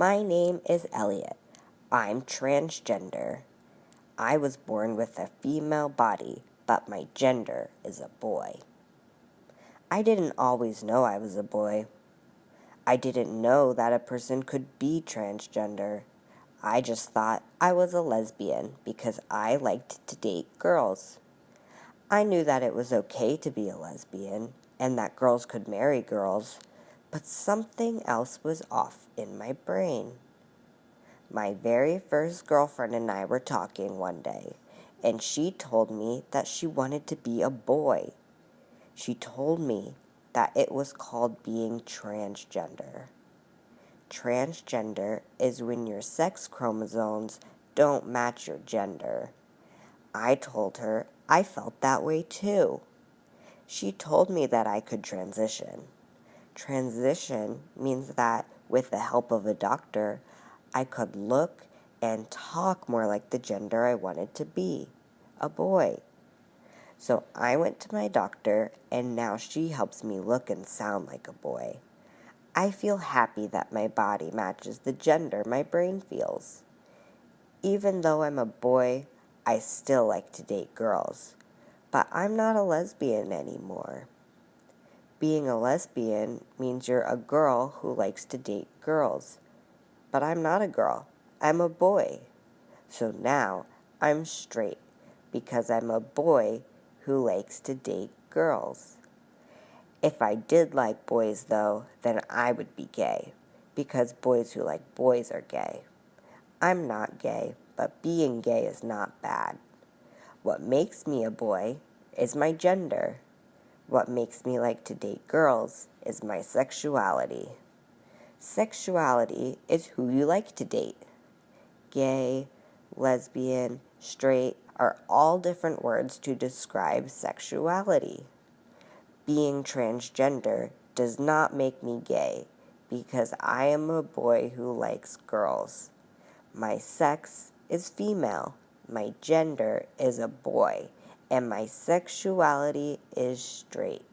My name is Elliot. I'm transgender. I was born with a female body, but my gender is a boy. I didn't always know I was a boy. I didn't know that a person could be transgender. I just thought I was a lesbian because I liked to date girls. I knew that it was okay to be a lesbian and that girls could marry girls, but something else was off in my brain. My very first girlfriend and I were talking one day, and she told me that she wanted to be a boy. She told me that it was called being transgender. Transgender is when your sex chromosomes don't match your gender. I told her I felt that way too. She told me that I could transition. Transition means that with the help of a doctor, I could look and talk more like the gender I wanted to be a boy. So I went to my doctor, and now she helps me look and sound like a boy. I feel happy that my body matches the gender my brain feels. Even though I'm a boy, I still like to date girls. But I'm not a lesbian anymore. Being a lesbian means you're a girl who likes to date girls. But I'm not a girl, I'm a boy. So now I'm straight because I'm a boy who likes to date girls. If I did like boys, though, then I would be gay, because boys who like boys are gay. I'm not gay, but being gay is not bad. What makes me a boy is my gender. What makes me like to date girls is my sexuality. Sexuality is who you like to date. Gay, lesbian, straight are all different words to describe sexuality being transgender does not make me gay because I am a boy who likes girls. My sex is female, my gender is a boy, and my sexuality is straight.